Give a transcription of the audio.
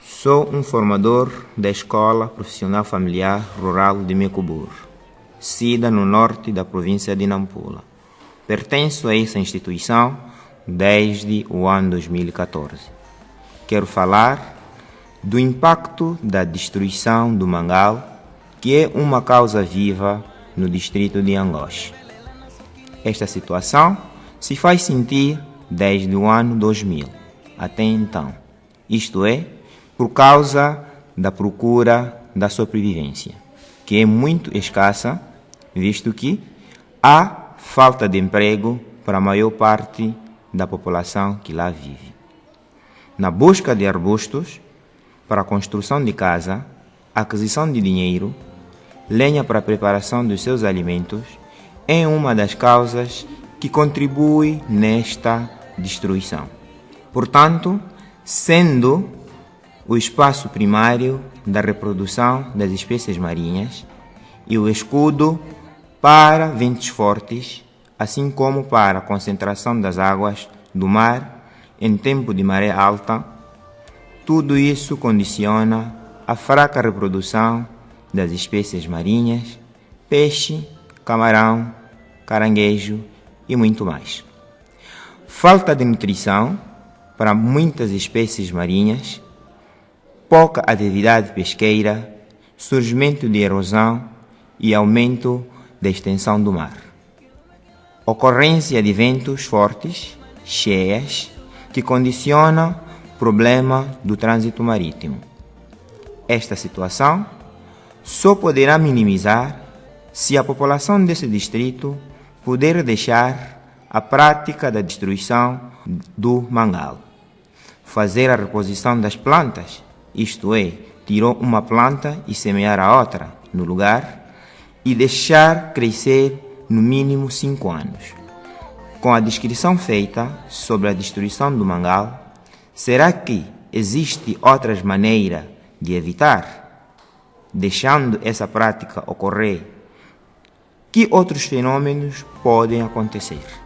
Sou um formador da Escola Profissional Familiar Rural de Mecubur, sida no norte da província de Nampula. Pertenço a essa instituição desde o ano 2014. Quero falar do impacto da destruição do mangal, que é uma causa viva no distrito de Angoche. Esta situação se faz sentir desde o ano 2000 até então, isto é, por causa da procura da sobrevivência, que é muito escassa, visto que há falta de emprego para a maior parte da população que lá vive. Na busca de arbustos para a construção de casa, aquisição de dinheiro, lenha para a preparação dos seus alimentos, é uma das causas que contribui nesta destruição. Portanto, sendo o espaço primário da reprodução das espécies marinhas e o escudo para ventos fortes, assim como para a concentração das águas do mar em tempo de maré alta, tudo isso condiciona a fraca reprodução das espécies marinhas, peixe, camarão, caranguejo e muito mais. Falta de nutrição para muitas espécies marinhas pouca atividade pesqueira, surgimento de erosão e aumento da extensão do mar. Ocorrência de ventos fortes, cheias, que condicionam o problema do trânsito marítimo. Esta situação só poderá minimizar se a população desse distrito puder deixar a prática da destruição do mangal, fazer a reposição das plantas isto é, tirou uma planta e semear a outra no lugar e deixar crescer no mínimo cinco anos. Com a descrição feita sobre a destruição do mangal, será que existe outras maneiras de evitar? Deixando essa prática ocorrer, que outros fenômenos podem acontecer?